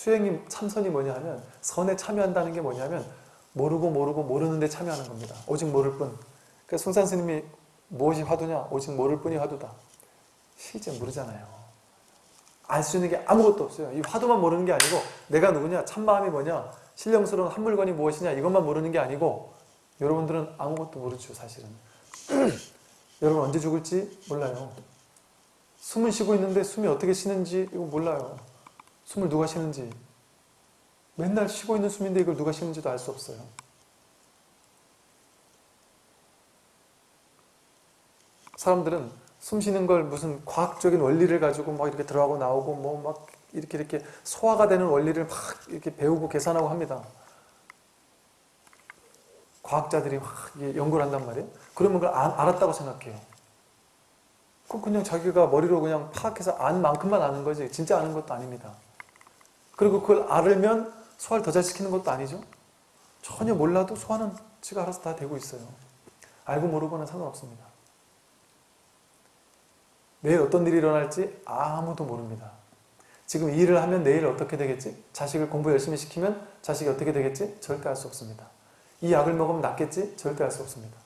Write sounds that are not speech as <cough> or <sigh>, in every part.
수행이 참선이 뭐냐 하면 선에 참여한다는 게 뭐냐면 모르고 모르고 모르는데 참여하는 겁니다. 오직 모를 뿐. 그래서 송산 스님이 무엇이 화두냐? 오직 모를 뿐이 화두다. 실제 모르잖아요. 알 수 있는 게 아무것도 없어요. 이 화두만 모르는 게 아니고 내가 누구냐? 참마음이 뭐냐? 신령스러운 한 물건이 무엇이냐? 이것만 모르는 게 아니고 여러분들은 아무것도 모르죠 사실은. <clears throat> 여러분 언제 죽을지 몰라요. 숨을 쉬고 있는데 숨이 어떻게 쉬는지 이거 몰라요. 숨을 누가 쉬는지. 맨날 쉬고 있는 숨인데 이걸 누가 쉬는지도 알 수 없어요. 사람들은 숨 쉬는 걸 무슨 과학적인 원리를 가지고 막 이렇게 들어가고 나오고 뭐 막 이렇게 이렇게 소화가 되는 원리를 막 이렇게 배우고 계산하고 합니다. 과학자들이 막 연구를 한단 말이에요. 그러면 그걸 알았다고 생각해요. 그 그냥 자기가 머리로 그냥 파악해서 안 만큼만 아는 거지 진짜 아는 것도 아닙니다. 그리고 그걸 알으면 소화를 더 잘 시키는 것도 아니죠. 전혀 몰라도 소화는 지가 알아서 다 되고 있어요. 알고 모르고는 상관없습니다. 내일 어떤 일이 일어날지 아무도 모릅니다. 지금 이 일을 하면 내일 어떻게 되겠지? 자식을 공부 열심히 시키면 자식이 어떻게 되겠지? 절대 알 수 없습니다. 이 약을 먹으면 낫겠지? 절대 알 수 없습니다.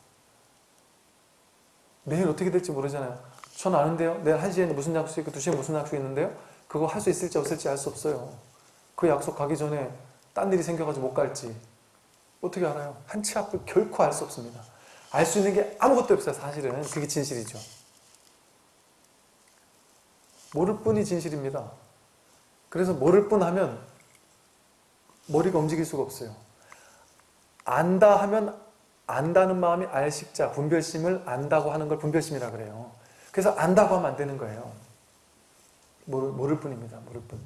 내일 어떻게 될지 모르잖아요. 전 아는데요. 내일 1시에 무슨 약속 있고 2시에 무슨 약속 있는데요. 그거 할 수 있을지 없을지 알 수 없어요. 그 약속 가기 전에 딴 일이 생겨가지고 못 갈지 어떻게 알아요? 한치 앞을 결코 알 수 없습니다. 알 수 있는 게 아무것도 없어요. 사실은 그게 진실이죠. 모를 뿐이 진실입니다. 그래서 모를 뿐 하면 머리가 움직일 수가 없어요. 안다 하면 안다는 마음이 알식자, 분별심을 안다고 하는 걸 분별심이라 그래요. 그래서 안다고 하면 안 되는 거예요. 모를, 모를 뿐입니다. 모를 뿐.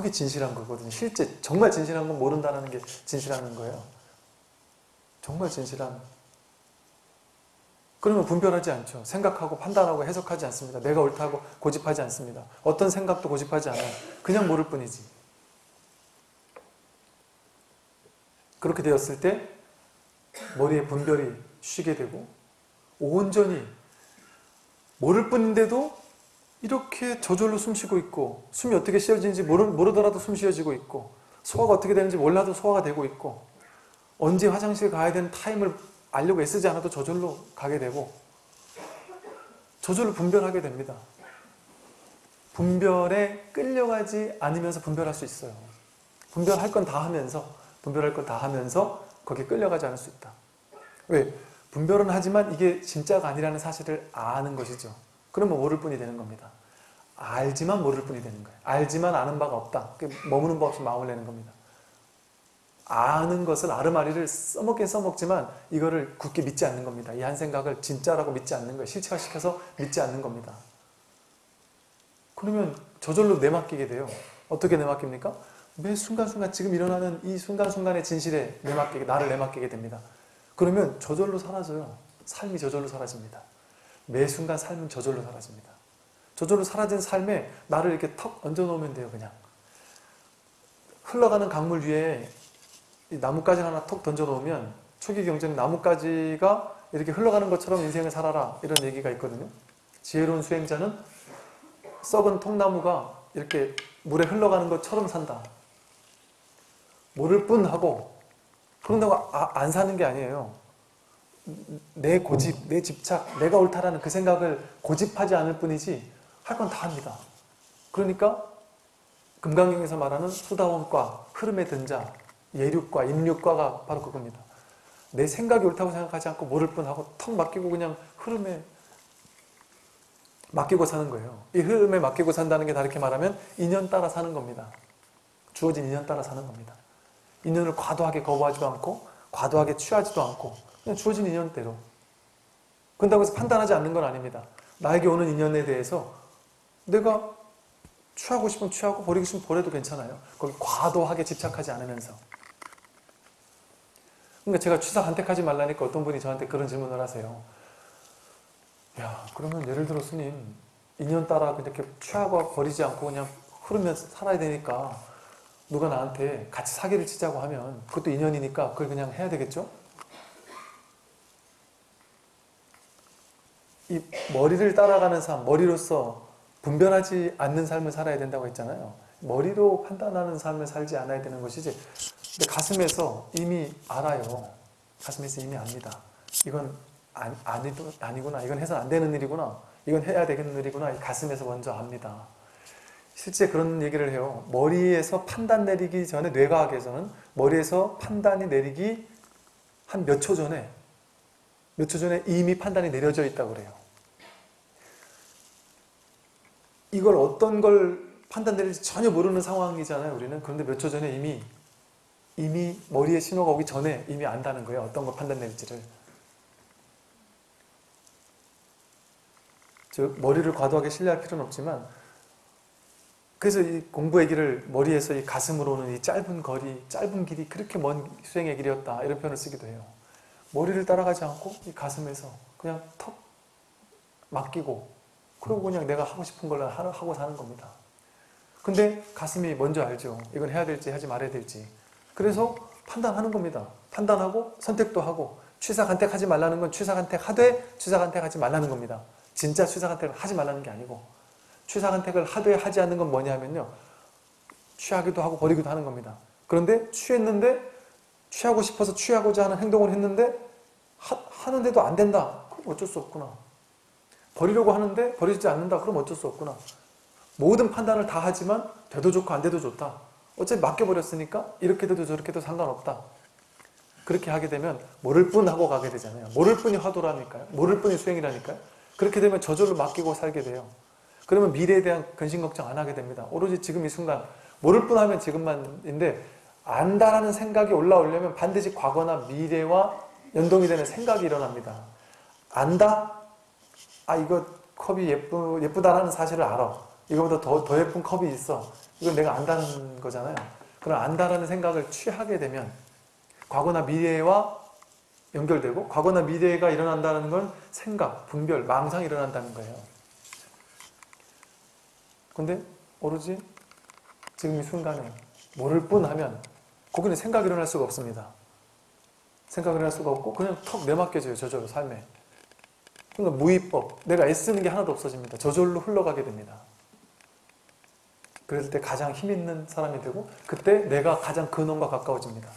그게 진실한 거거든요. 실제 정말 진실한 건 모른다는 게 진실한 거예요. 정말 진실한 그러면 분별하지 않죠. 생각하고 판단하고 해석하지 않습니다. 내가 옳다고 고집하지 않습니다. 어떤 생각도 고집하지 않아요. 그냥 모를 뿐이지. 그렇게 되었을 때 머리에 분별이 쉬게 되고 온전히 모를 뿐인데도 이렇게 저절로 숨 쉬고 있고 숨이 어떻게 쉬어지는지 모르, 모르더라도 숨 쉬어지고 있고 소화가 어떻게 되는지 몰라도 소화가 되고 있고 언제 화장실 가야 되는 타임을 알려고 애쓰지 않아도 저절로 가게 되고 저절로 분별하게 됩니다. 분별에 끌려가지 않으면서 분별할 수 있어요. 분별할 건 다 하면서 분별할 건 다 하면서 거기에 끌려가지 않을 수 있다. 왜? 분별은 하지만 이게 진짜가 아니라는 사실을 아는 것이죠. 그러면 모를 뿐이 되는 겁니다. 알지만 모를 뿐이 되는 거예요. 알지만 아는 바가 없다. 머무는 바 없이 마음을 내는 겁니다. 아는 것을 아르마리를 써먹긴 써먹지만 이거를 굳게 믿지 않는 겁니다. 이 한 생각을 진짜라고 믿지 않는 거예요. 실체화시켜서 믿지 않는 겁니다. 그러면 저절로 내맡기게 돼요. 어떻게 내맡깁니까? 매 순간순간 지금 일어나는 이 순간순간의 진실에 내맡기게, 나를 내맡기게 됩니다. 그러면 저절로 사라져요. 삶이 저절로 사라집니다. 매 순간 삶은 저절로 사라집니다. 저절로 사라진 삶에 나를 이렇게 턱 얹어놓으면 돼요. 그냥 흘러가는 강물 위에 나뭇가지 하나 톡 던져놓으면 초기 경전에 나뭇가지가 이렇게 흘러가는 것처럼 인생을 살아라 이런 얘기가 있거든요. 지혜로운 수행자는 썩은 통나무가 이렇게 물에 흘러가는 것처럼 산다. 모를 뿐 하고 그런다고 아, 안 사는 게 아니에요. 내 고집, 내 집착, 내가 옳다라는 그 생각을 고집하지 않을 뿐이지 할 건 다 합니다. 그러니까 금강경에서 말하는 수다원과 흐름에 든 자, 예륙과 임륙과가 바로 그겁니다. 내 생각이 옳다고 생각하지 않고 모를 뿐하고 턱 맡기고 그냥 흐름에 맡기고 사는 거예요. 이 흐름에 맡기고 산다는 게 다르게 말하면 인연 따라 사는 겁니다. 주어진 인연 따라 사는 겁니다. 인연을 과도하게 거부하지도 않고 과도하게 취하지도 않고 그냥 주어진 인연대로 그런다고 해서 판단하지 않는 건 아닙니다. 나에게 오는 인연에 대해서 내가 취하고 싶으면 취하고 버리고 싶으면 버려도 괜찮아요. 거기 과도하게 집착하지 않으면서 그러니까 제가 취사 간택하지 말라니까 어떤 분이 저한테 그런 질문을 하세요. 야 그러면 예를 들어 스님 인연 따라 이렇게 취하고 버리지 않고 그냥 흐르면서 살아야 되니까 누가 나한테 같이 사기를 치자고 하면 그것도 인연이니까 그걸 그냥 해야 되겠죠? 이 머리를 따라가는 삶, 머리로서 분별하지 않는 삶을 살아야 된다고 했잖아요. 머리로 판단하는 삶을 살지 않아야 되는 것이지. 근데 가슴에서 이미 알아요. 가슴에서 이미 압니다. 이건 아니, 아니도, 아니구나. 이건 해서는 안 되는 일이구나. 이건 해야 되는 일이구나. 이 가슴에서 먼저 압니다. 실제 그런 얘기를 해요. 머리에서 판단 내리기 전에 뇌과학에서는 머리에서 판단이 내리기 한 몇 초 전에 몇 초 전에 이미 판단이 내려져 있다고 그래요. 이걸 어떤 걸 판단 내릴지 전혀 모르는 상황이잖아요. 우리는 그런데 몇 초 전에 이미 이미 머리에 신호가 오기 전에 이미 안다는 거예요. 어떤 걸 판단 내릴지를. 즉 머리를 과도하게 신뢰할 필요는 없지만 그래서 이 공부 얘기를 머리에서 이 가슴으로는 이 짧은 거리, 짧은 길이 그렇게 먼 수행의 길이었다 이런 표현을 쓰기도 해요. 머리를 따라가지 않고 이 가슴에서 그냥 턱 맡기고 그러고 그냥 내가 하고 싶은 걸 하- 하고 사는 겁니다. 근데 가슴이 먼저 알죠. 이건 해야 될지 하지 말아야 될지. 그래서 판단하는 겁니다. 판단하고 선택도 하고 취사간택하지 말라는 건 취사간택하되 취사간택하지 말라는 겁니다. 진짜 취사간택을 하지 말라는 게 아니고 취사간택을 하되 하지 않는 건 뭐냐 하면요. 취하기도 하고 버리기도 하는 겁니다. 그런데 취했는데 취하고 싶어서 취하고자 하는 행동을 했는데 하, 는데도 안 된다. 그럼 어쩔 수 없구나. 버리려고 하는데 버리지 않는다. 그럼 어쩔 수 없구나. 모든 판단을 다 하지만 돼도 좋고 안 돼도 좋다. 어차피 맡겨버렸으니까 이렇게 돼도 저렇게 돼도 상관없다. 그렇게 하게 되면 모를 뿐 하고 가게 되잖아요. 모를 뿐이 화두라니까요. 모를 뿐이 수행이라니까요. 그렇게 되면 저절로 맡기고 살게 돼요. 그러면 미래에 대한 근심 걱정 안 하게 됩니다. 오로지 지금 이 순간 모를 뿐 하면 지금만인데 안다라는 생각이 올라오려면 반드시 과거나 미래와 연동이 되는 생각이 일어납니다. 안다? 아 이거 컵이 예쁘, 예쁘다라는 사실을 알아. 이거보다 더, 더 예쁜 컵이 있어. 이건 내가 안다는 거잖아요. 그럼 안다라는 생각을 취하게 되면 과거나 미래와 연결되고 과거나 미래가 일어난다는 건 생각, 분별, 망상이 일어난다는 거예요. 근데 오로지 지금 이 순간에 모를 뿐 하면 거기는 생각이 일어날 수가 없습니다. 생각이 일어날 수가 없고 그냥 턱 내맡겨져요. 저절로 삶에. 그러니까 무위법, 내가 애쓰는 게 하나도 없어집니다. 저절로 흘러가게 됩니다. 그럴 때 가장 힘 있는 사람이 되고 그때 내가 가장 근원과 가까워집니다.